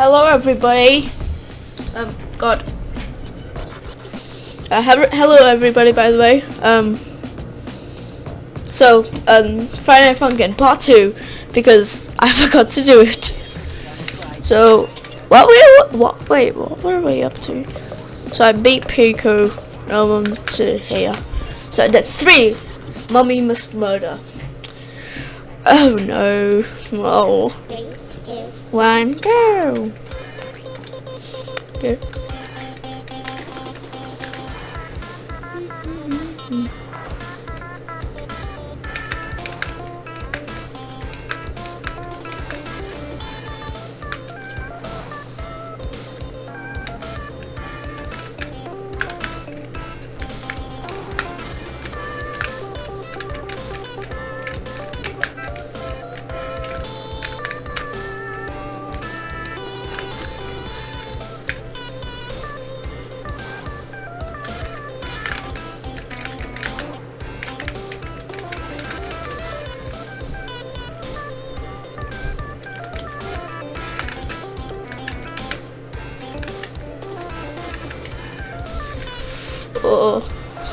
hello everybody. Um, God. Uh, he- hello everybody, by the way. Um, so, um, Friday Night Funkin' part two, because I forgot to do it. So, what we, what, wait, what were we up to? So I beat Pico, um, to here. So the three, Mummy must murder. Oh no, oh. Two, One, go. Go.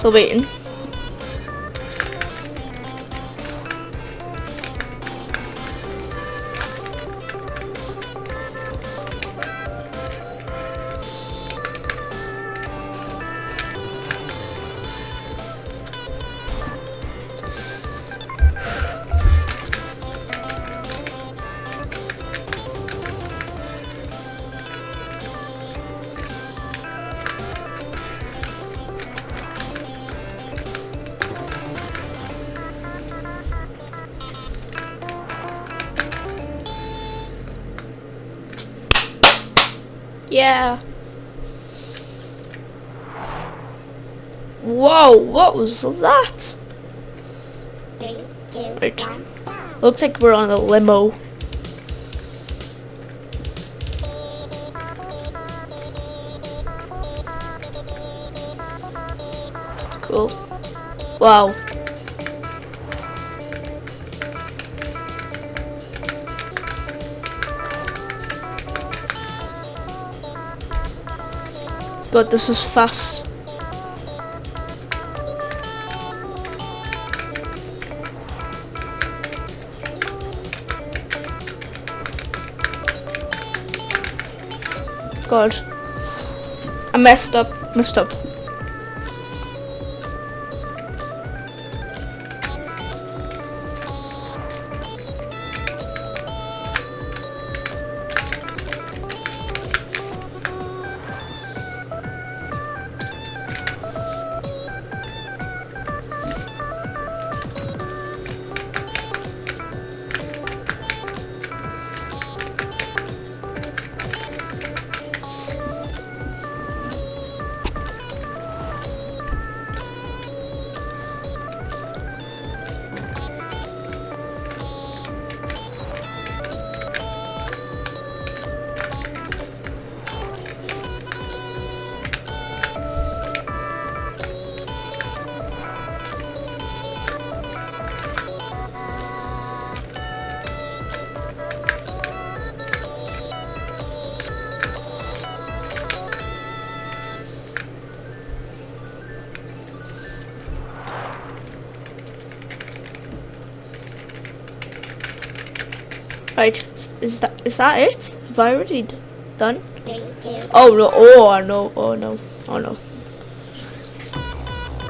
sâu biển. Whoa, what was that? three, two, one. Looks like we're on a limo. Cool. Wow. God, this is fast. God. I messed up. Messed up. Right. Is that is that it? Have I already done? Oh no! Oh no! Oh no! Oh no!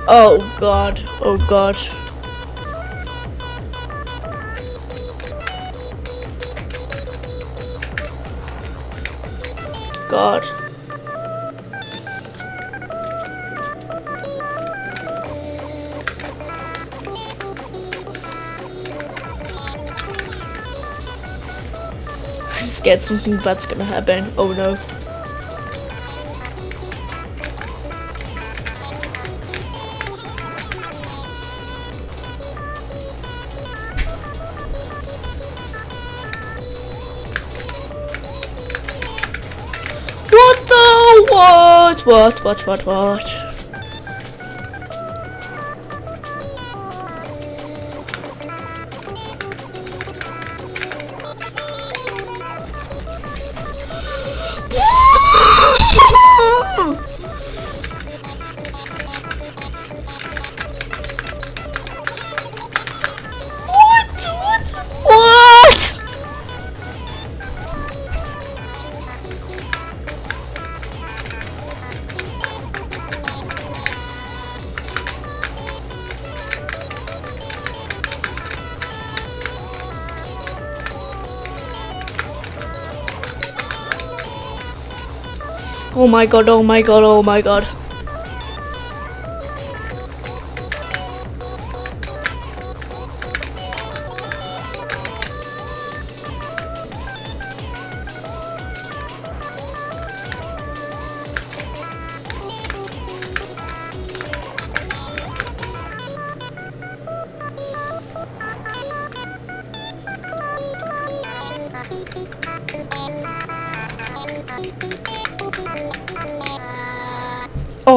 Oh god! Oh god! God! Scared something bad's gonna happen. Oh no! What the what? What? What? What? What? Oh my god, oh my god, oh my god.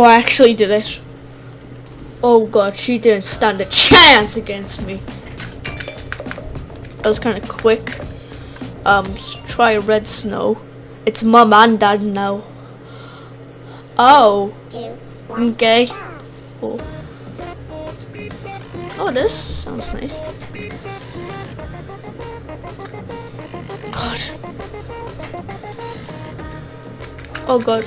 Oh, I actually did it. Oh god, she didn't stand a chance against me. That was kind of quick. Um, try red snow. It's mom and dad now. Oh, okay. Oh. Oh, this sounds nice. God. Oh god.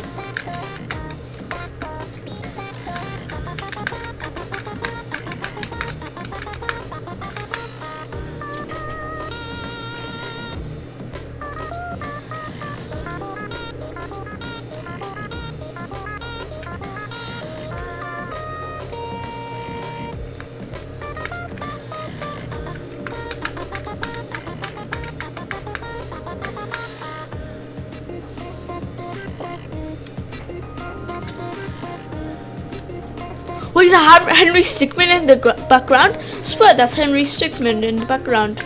Henry Stickmin in the background? Swear, that's Henry Stickmin in the background.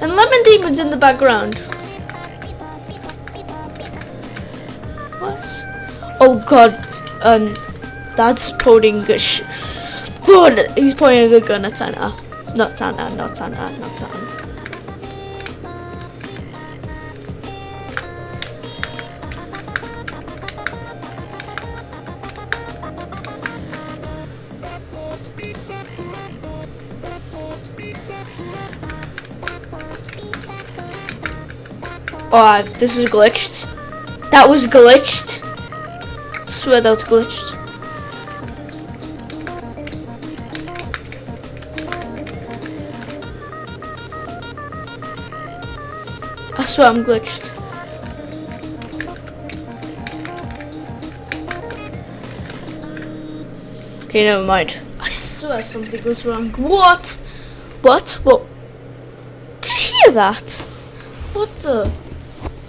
And Lemon Demon's in the background. What? Oh god, um, that's pointing a sh- Good, he's pointing a gun at Santa. Not Santa, not Santa, not Santa. Oh, this is glitched. That was glitched. Swear that was glitched. I swear I'm glitched. Okay, never mind. I swear something was wrong. What? What? What? Did you hear that? What the?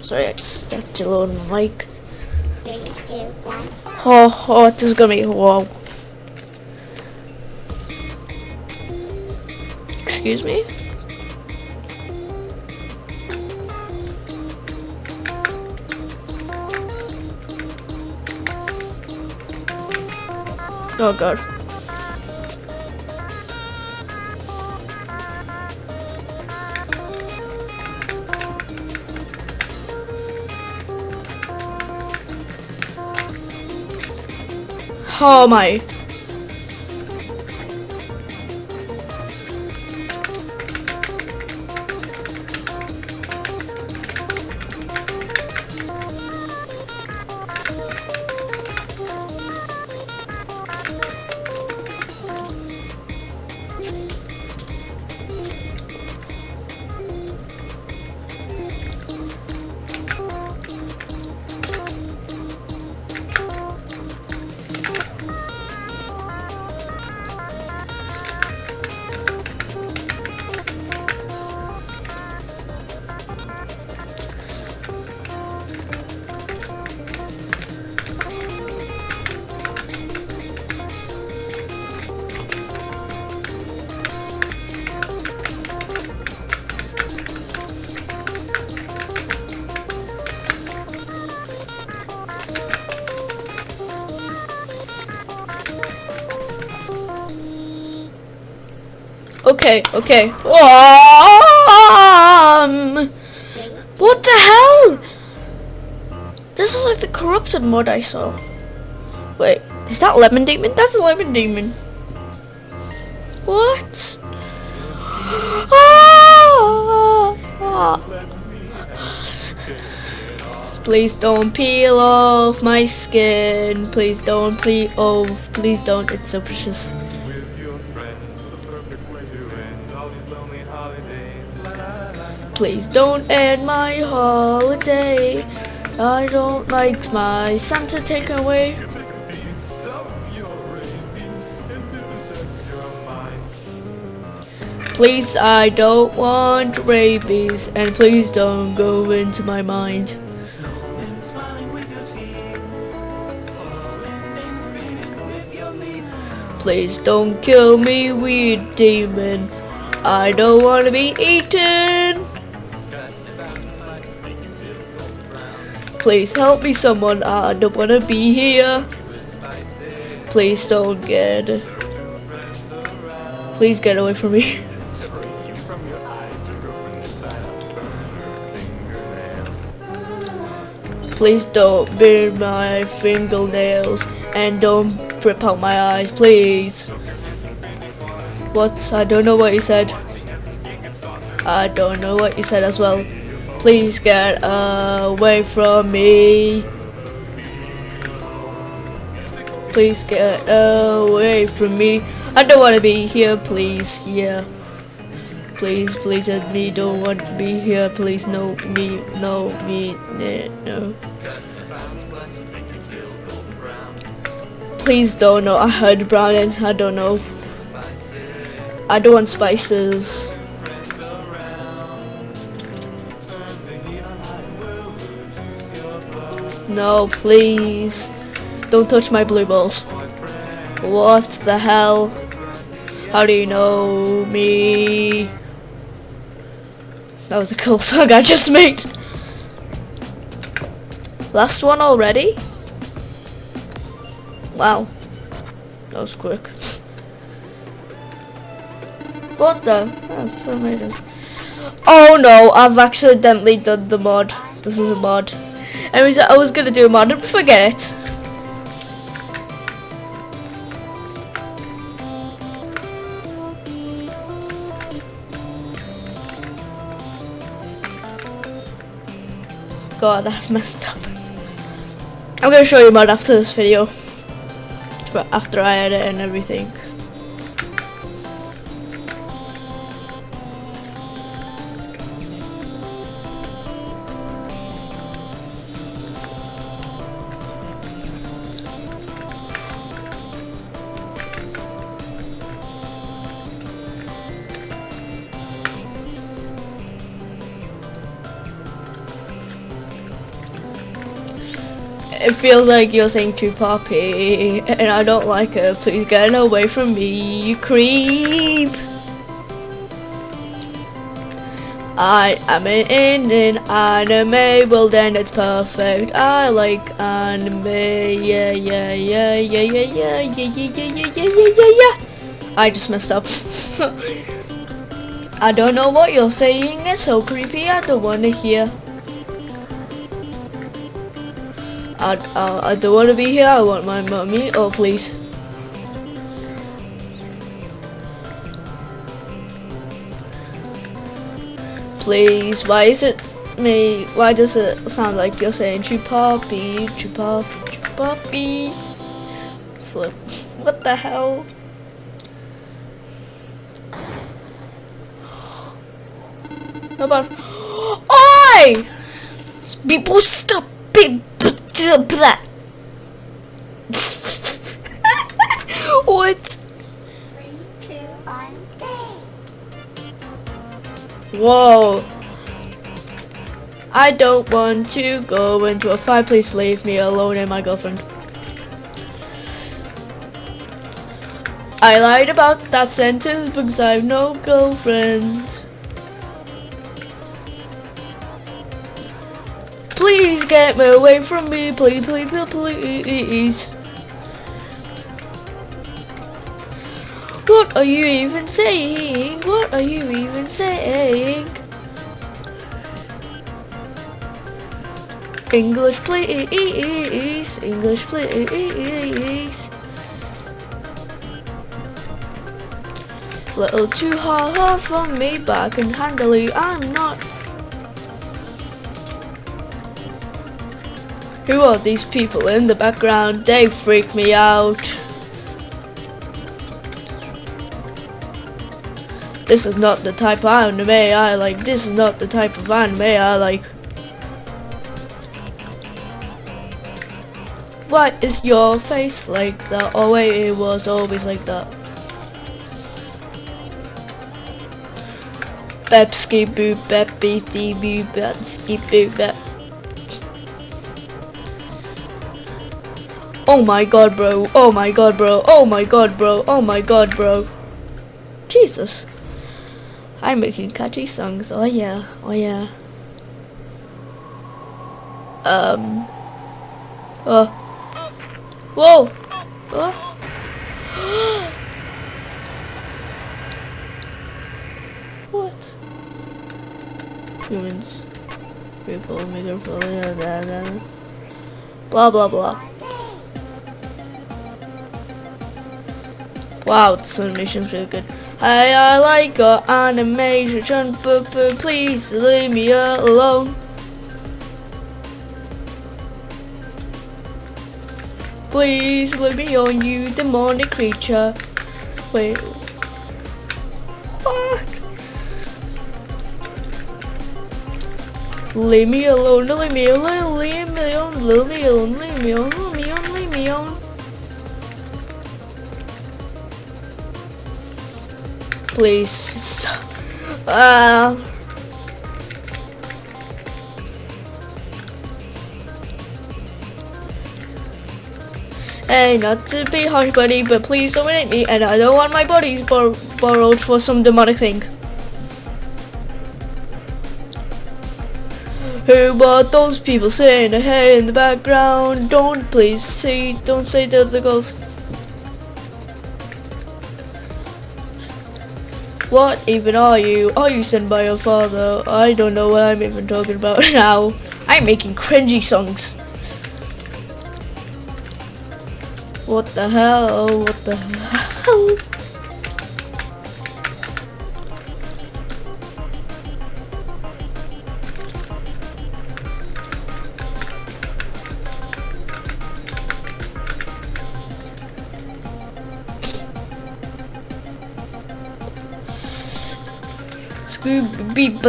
Sorry, I just had to load my mic. Three, two, one. Oh, oh, this is gonna be wow. Excuse me? Oh god. Oh my. Okay, okay. Um, what the hell? This is like the corrupted mod I saw. Wait, is that Lemon Demon? That's a Lemon Demon. What? Ah! Please don't peel off my skin. Please don't peel off. Please don't. It's so precious. Please don't end my holiday. I don't like my Santa away. Take a piece of your rabies and vivisect your mind. Please, I don't want rabies, and please don't go into my mind. Please don't kill me, weed demon. I don't want to be eaten. Please help me, someone. I don't want to be here. Please don't get. Please get away from me. Please don't burn my fingernails and don't rip out my eyes, please. What? I don't know what you said. I don't know what you said as well. Please get away from me. Please get away from me. I don't want to be here, please. Yeah. Please, please, and me don't want to be here. Please, no, me, no, me, no. Please don't know. I heard browning. I don't know. I don't want spices. No, please. Don't touch my blue balls. What the hell? How do you know me? That was a cool song I just made. Last one already? Wow. That was quick. What the? Oh. Oh no, I've accidentally done the mod. This is a mod. Anyways, I was gonna do a mod and forget it. God, I've messed up. I'm gonna show you mod after this video. But after I edit and everything. It feels like you're saying to Poppy, and I don't like it. Please get away from me, you creep. I am in an anime, well then it's perfect. I like anime, yeah, yeah, yeah, yeah, yeah, yeah, yeah, yeah, yeah, yeah, yeah, yeah. I just messed up. I don't know what you're saying, it's so creepy, I don't wanna hear. I, uh, I, I don't want to be here. I want my mummy. Oh, please. Please, why is it me? Why does it sound like you're saying chupapi, chupapi, chupapi? Flip. What the hell? How about? Oi! People stop it! What? Whoa. I don't want to go into a fight. Please leave me alone and my girlfriend. I lied about that sentence because I have no girlfriend. Please get me away from me, please, please, please. What are you even saying? What are you even saying? English please, English please. Little too hard for me, but I can handle it. I'm not Who are these people in the background? They freak me out. This is not the type of anime I like. This is not the type of anime I like. why is your face like that? Oh wait, it was always like that. Bepski boo bep beastie boo bepski boo bep. Oh my god bro, oh my god bro, oh my god bro, oh my god bro. Jesus. I'm making catchy songs, oh yeah, oh yeah. Um. Oh. Whoa! Oh. what? Humans. People, microphone, blah, blah, blah. Wow, this animation's really good. Hey, I like your animation, but, but please leave me alone. Please leave me on you demonic creature. Wait. What? Leave me alone, leave me alone, leave me alone, leave me alone, leave me alone, leave me alone, leave me alone. Please. Uh, Hey, not to be harsh, buddy, but please don't hit me, and I don't want my bodies bor borrowed for some demonic thing. Who are those people saying hey in the background? Don't please say, don't say they're the ghosts. What even are you? Are you sent by your father? I don't know what I'm even talking about now. I'm making cringy songs. What the hell? What the hell? Beep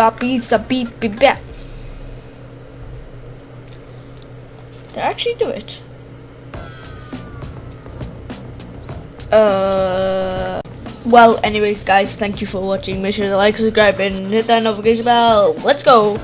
bop beep beep beep I actually do it? Uh, well, anyways, guys, thank you for watching. Make sure to like, subscribe, and hit that notification bell. Let's go!